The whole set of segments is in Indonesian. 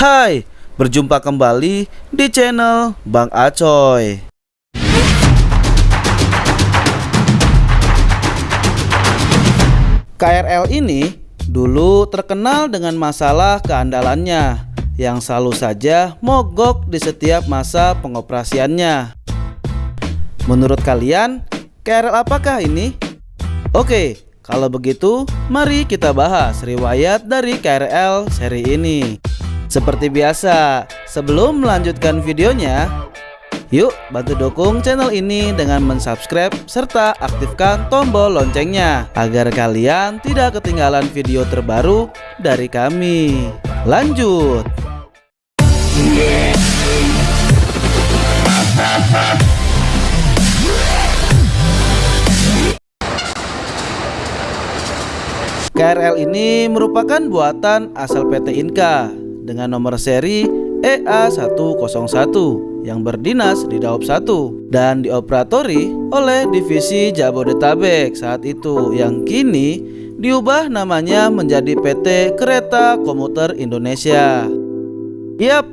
Hai, berjumpa kembali di channel Bang Acoy. KRL ini dulu terkenal dengan masalah keandalannya yang selalu saja mogok di setiap masa pengoperasiannya. Menurut kalian, KRL apakah ini? Oke, kalau begitu mari kita bahas riwayat dari KRL seri ini. Seperti biasa, sebelum melanjutkan videonya, Yuk bantu dukung channel ini dengan mensubscribe serta aktifkan tombol loncengnya agar kalian tidak ketinggalan video terbaru dari kami. Lanjut. KRL ini merupakan buatan asal PT Inka dengan nomor seri EA101 yang berdinas di Daop 1 dan dioperatori oleh divisi Jabodetabek saat itu yang kini diubah namanya menjadi PT Kereta Komuter Indonesia. Yap,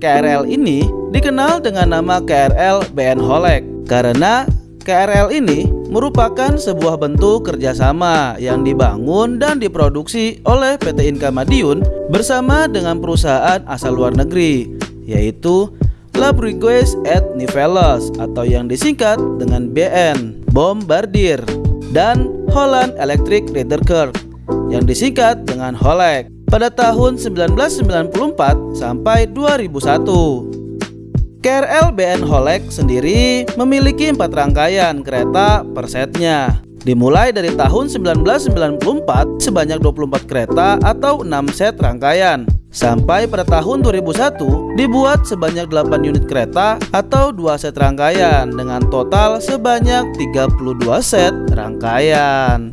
KRL ini dikenal dengan nama KRL BN Holek karena KRL ini merupakan sebuah bentuk kerjasama yang dibangun dan diproduksi oleh PT Inka Madiun bersama dengan perusahaan asal luar negeri yaitu Labrigues et Niveles atau yang disingkat dengan BN Bombardier dan Holland Electric Rederkerk yang disingkat dengan Holek pada tahun 1994 sampai 2001. KRL BN Holek sendiri memiliki empat rangkaian kereta per setnya. Dimulai dari tahun 1994 sebanyak 24 kereta atau 6 set rangkaian. Sampai pada tahun 2001 dibuat sebanyak 8 unit kereta atau 2 set rangkaian dengan total sebanyak 32 set rangkaian.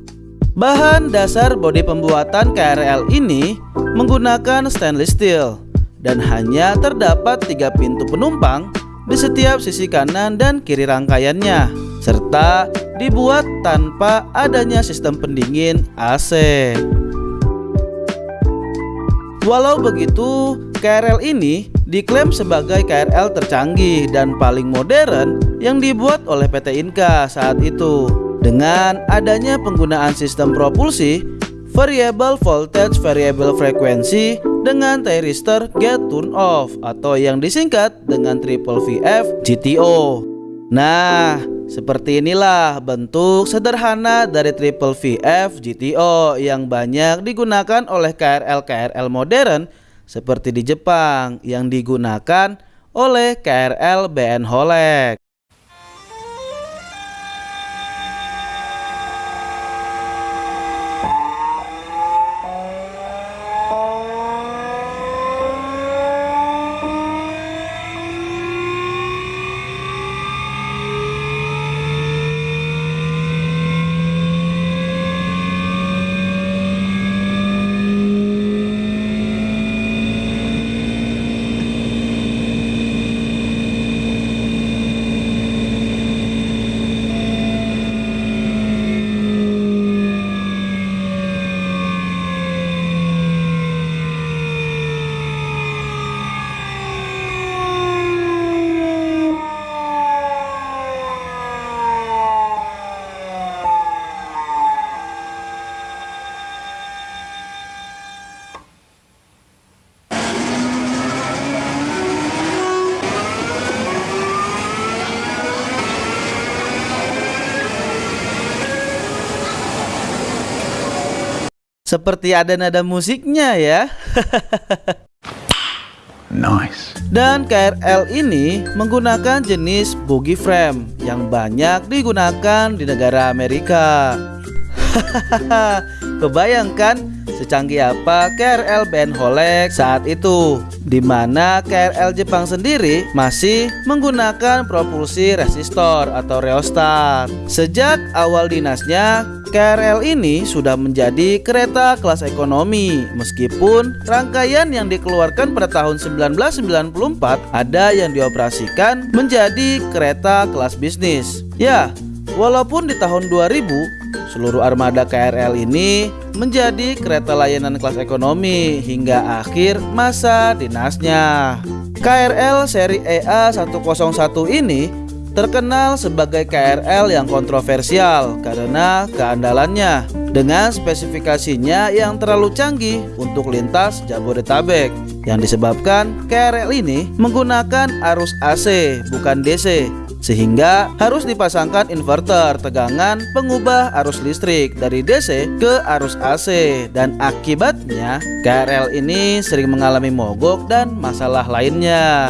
Bahan dasar bodi pembuatan KRL ini menggunakan stainless steel dan hanya terdapat tiga pintu penumpang di setiap sisi kanan dan kiri rangkaiannya serta dibuat tanpa adanya sistem pendingin AC. Walau begitu, KRL ini diklaim sebagai KRL tercanggih dan paling modern yang dibuat oleh PT Inka saat itu. Dengan adanya penggunaan sistem propulsi Variable Voltage Variable Frequency dengan thyristor Gate Turn Off atau yang disingkat dengan Triple VF GTO. Nah, seperti inilah bentuk sederhana dari Triple VF GTO yang banyak digunakan oleh KRL-KRL modern seperti di Jepang yang digunakan oleh KRL BN Holek. Seperti ada nada musiknya ya. Nice. Dan KRL ini menggunakan jenis buggy frame Yang banyak digunakan di negara Amerika. Kebayangkan secanggih apa KRL Ben Holek saat itu di mana KRL Jepang sendiri masih menggunakan propulsi resistor atau rheostat. Sejak awal dinasnya, KRL ini sudah menjadi kereta kelas ekonomi meskipun rangkaian yang dikeluarkan pada tahun 1994 ada yang dioperasikan menjadi kereta kelas bisnis. Ya, walaupun di tahun 2000 seluruh armada KRL ini menjadi kereta layanan kelas ekonomi hingga akhir masa dinasnya. KRL seri EA 101 ini terkenal sebagai KRL yang kontroversial karena keandalannya dengan spesifikasinya yang terlalu canggih untuk lintas Jabodetabek yang disebabkan KRL ini menggunakan arus AC bukan DC sehingga harus dipasangkan inverter tegangan pengubah arus listrik dari DC ke arus AC dan akibatnya KRL ini sering mengalami mogok dan masalah lainnya.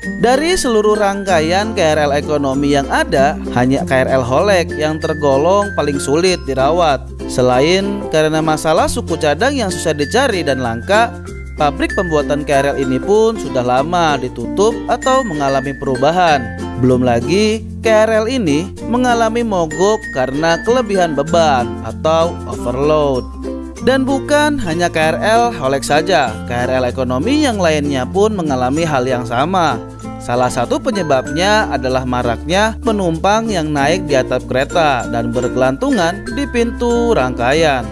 Dari seluruh rangkaian KRL ekonomi yang ada, hanya KRL Holek yang tergolong paling sulit dirawat. Selain karena masalah suku cadang yang susah dicari dan langka, pabrik pembuatan KRL ini pun sudah lama ditutup atau mengalami perubahan. Belum lagi KRL ini mengalami mogok karena kelebihan beban atau overload. Dan bukan hanya KRL Holek saja, KRL ekonomi yang lainnya pun mengalami hal yang sama. Salah satu penyebabnya adalah maraknya penumpang yang naik di atap kereta dan bergelantungan di pintu rangkaian.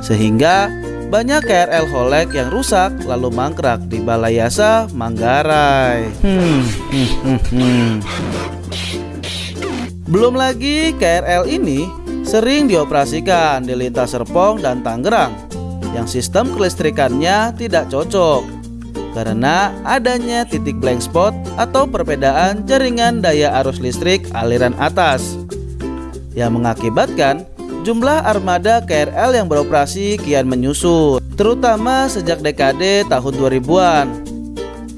Sehingga banyak KRL Holek yang rusak lalu mangkrak di Balai Yasa Manggarai. Hmm, hmm, hmm, hmm. Belum lagi KRL ini sering dioperasikan di lintas Serpong dan Tangerang yang sistem kelistrikannya tidak cocok karena adanya titik blank spot atau perbedaan jaringan daya arus listrik aliran atas yang mengakibatkan jumlah armada KRL yang beroperasi kian menyusut terutama sejak dekade tahun 2000-an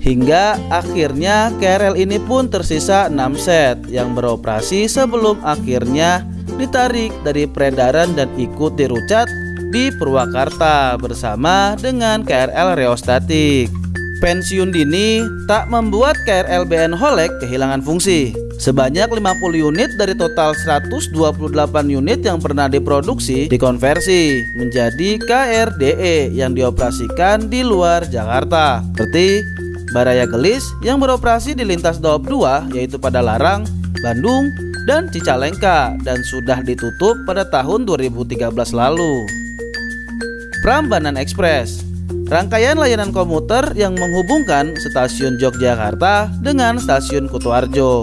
hingga akhirnya KRL ini pun tersisa 6 set yang beroperasi sebelum akhirnya ditarik dari peredaran dan ikut dirucat di Purwakarta bersama dengan KRL Reostatik. Pensiun dini tak membuat KRL-BN Holek kehilangan fungsi. Sebanyak 50 unit dari total 128 unit yang pernah diproduksi dikonversi menjadi KRDE yang dioperasikan di luar Jakarta. Seperti Baraya Gelis yang beroperasi di lintas Daop 2 yaitu pada Larang, Bandung, dan Cicalengka dan sudah ditutup pada tahun 2013 lalu. Prambanan Express Rangkaian layanan komuter yang menghubungkan stasiun Yogyakarta dengan stasiun Kutoarjo.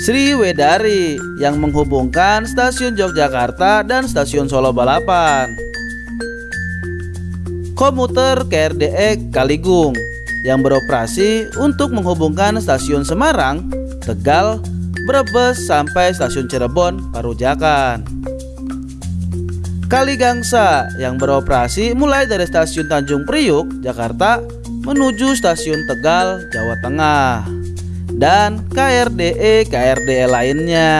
Sri Wedari yang menghubungkan stasiun Yogyakarta dan stasiun Solo Balapan. Komuter KRDE Kaligung yang beroperasi untuk menghubungkan stasiun Semarang, Tegal, Brebes sampai stasiun Cirebon, Parujakan. Kali Gangsa yang beroperasi mulai dari stasiun Tanjung Priuk, Jakarta menuju stasiun Tegal, Jawa Tengah dan KRDE KRDE lainnya.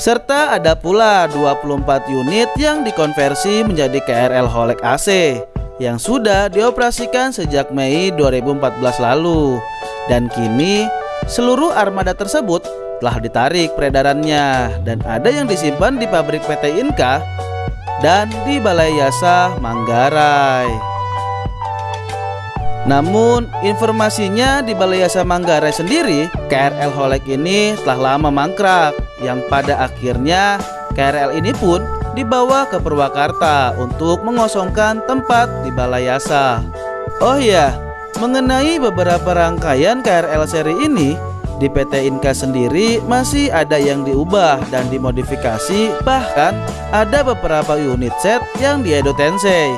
Serta ada pula 24 unit yang dikonversi menjadi KRL Holek AC yang sudah dioperasikan sejak Mei 2014 lalu. Dan kini seluruh armada tersebut telah ditarik peredarannya. Dan ada yang disimpan di pabrik PT Inka dan di Balai Yasa Manggarai. Namun informasinya di Balai Yasa Manggarai sendiri KRL Holek ini telah lama mangkrak. Yang pada akhirnya KRL ini pun dibawa ke Purwakarta untuk mengosongkan tempat di Balai Yasa. Oh iya, mengenai beberapa rangkaian KRL seri ini di PT Inka sendiri masih ada yang diubah dan dimodifikasi bahkan ada beberapa unit set yang di Tensei.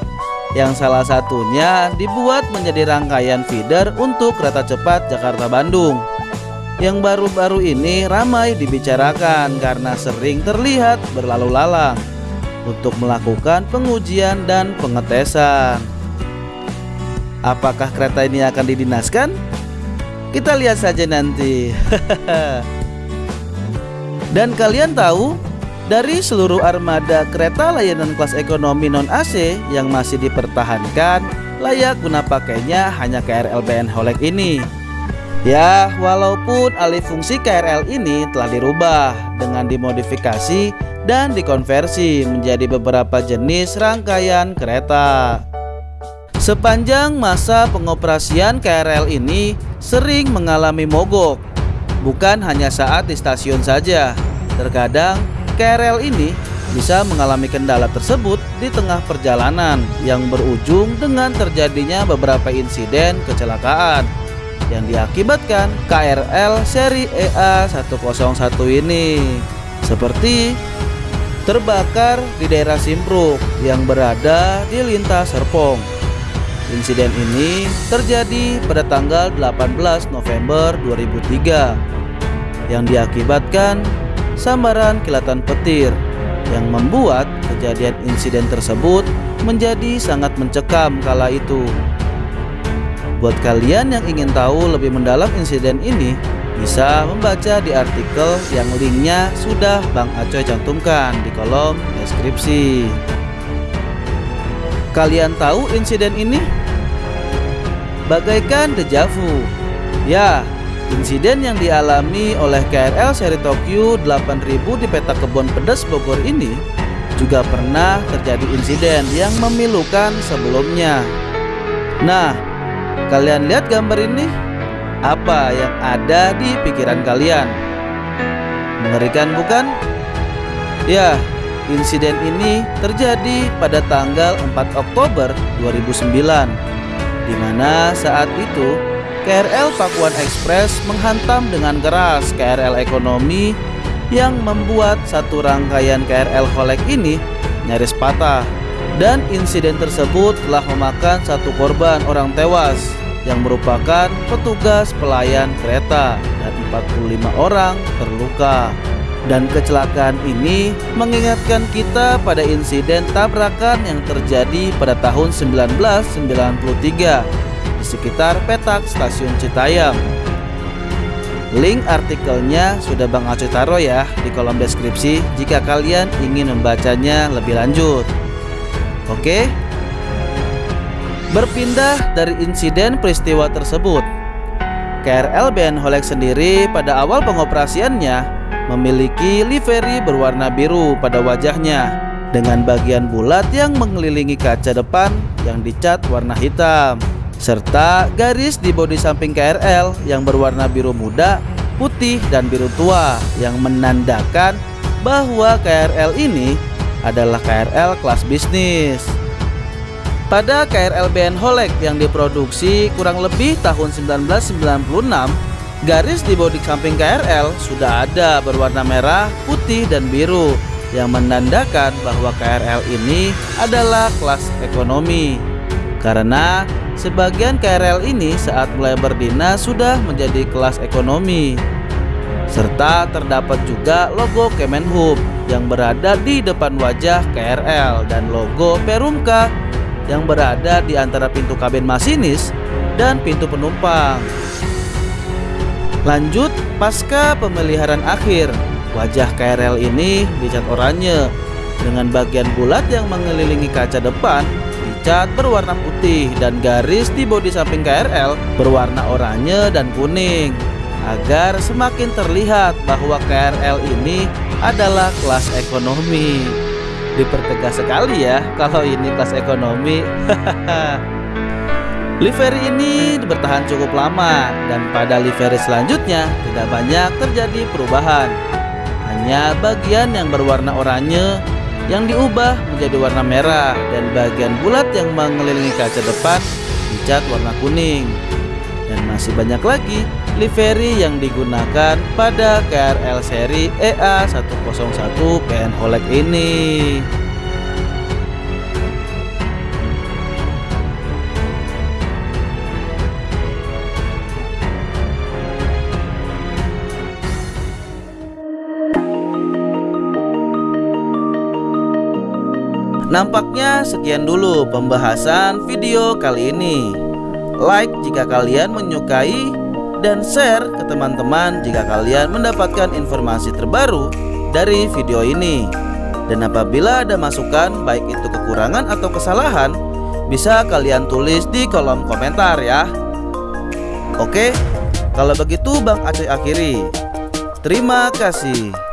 Yang salah satunya dibuat menjadi rangkaian feeder untuk kereta cepat Jakarta-Bandung. Yang baru-baru ini ramai dibicarakan karena sering terlihat berlalu lalang untuk melakukan pengujian dan pengetesan. Apakah kereta ini akan didinaskan? Kita lihat saja nanti. Dan kalian tahu, dari seluruh armada kereta layanan kelas ekonomi non AC yang masih dipertahankan, layak guna pakainya hanya KRL BN Holek ini. Ya, walaupun alih fungsi KRL ini telah dirubah dengan dimodifikasi dan dikonversi menjadi beberapa jenis rangkaian kereta. Sepanjang masa pengoperasian KRL ini sering mengalami mogok. Bukan hanya saat di stasiun saja. Terkadang KRL ini bisa mengalami kendala tersebut di tengah perjalanan yang berujung dengan terjadinya beberapa insiden kecelakaan yang diakibatkan KRL seri EA 101 ini seperti terbakar di daerah Simpruk yang berada di lintas Serpong. Insiden ini terjadi pada tanggal 18 November 2003 yang diakibatkan sambaran kilatan petir yang membuat kejadian insiden tersebut menjadi sangat mencekam kala itu. Buat kalian yang ingin tahu lebih mendalam insiden ini, bisa membaca di artikel yang linknya sudah Bang Acoy cantumkan di kolom deskripsi. Kalian tahu insiden ini? Bagaikan dejavu. Ya, insiden yang dialami oleh KRL seri Tokyo 8000 di peta kebun pedas Bogor ini juga pernah terjadi insiden yang memilukan sebelumnya. Nah, Kalian lihat gambar ini? Apa yang ada di pikiran kalian? Mengerikan bukan? Ya, insiden ini terjadi pada tanggal 4 Oktober 2009 di mana saat itu KRL Pakuan Express menghantam dengan keras KRL ekonomi yang membuat satu rangkaian KRL Holek ini nyaris patah dan insiden tersebut telah memakan satu korban orang tewas yang merupakan petugas pelayan kereta dan 45 orang terluka. Dan kecelakaan ini mengingatkan kita pada insiden tabrakan yang terjadi pada tahun 1993 di sekitar petak stasiun Citayam. Link artikelnya sudah Bang Aceh taruh ya di kolom deskripsi jika kalian ingin membacanya lebih lanjut. Oke. Berpindah dari insiden peristiwa tersebut, KRL BN Holek sendiri pada awal pengoperasiannya memiliki livery berwarna biru pada wajahnya dengan bagian bulat yang mengelilingi kaca depan yang dicat warna hitam serta garis di bodi samping KRL yang berwarna biru muda, putih, dan biru tua yang menandakan bahwa KRL ini adalah KRL kelas bisnis. Pada KRL BN Holek yang diproduksi kurang lebih tahun 1996, garis di bodi samping KRL sudah ada berwarna merah, putih, dan biru yang menandakan bahwa KRL ini adalah kelas ekonomi. Karena sebagian KRL ini saat mulai berdina sudah menjadi kelas ekonomi serta terdapat juga logo Kemenhub yang berada di depan wajah KRL dan logo Perumka yang berada di antara pintu kabin masinis dan pintu penumpang. Lanjut, pasca pemeliharaan akhir, wajah KRL ini dicat oranye dengan bagian bulat yang mengelilingi kaca depan dicat berwarna putih dan garis di bodi samping KRL berwarna oranye dan kuning agar semakin terlihat bahwa KRL ini adalah kelas ekonomi. Dipertegas sekali ya kalau ini kelas ekonomi. livery ini bertahan cukup lama dan pada livery selanjutnya tidak banyak terjadi perubahan. Hanya bagian yang berwarna oranye yang diubah menjadi warna merah dan bagian bulat yang mengelilingi kaca depan dicat warna kuning. Dan masih banyak lagi livery yang digunakan pada KRL seri EA101 PN Holek ini. Nampaknya sekian dulu pembahasan video kali ini. Like jika kalian menyukai dan share ke teman-teman jika kalian mendapatkan informasi terbaru dari video ini. Dan apabila ada masukan baik itu kekurangan atau kesalahan, bisa kalian tulis di kolom komentar ya. Oke, kalau begitu Bang Aceh akhiri. Terima kasih.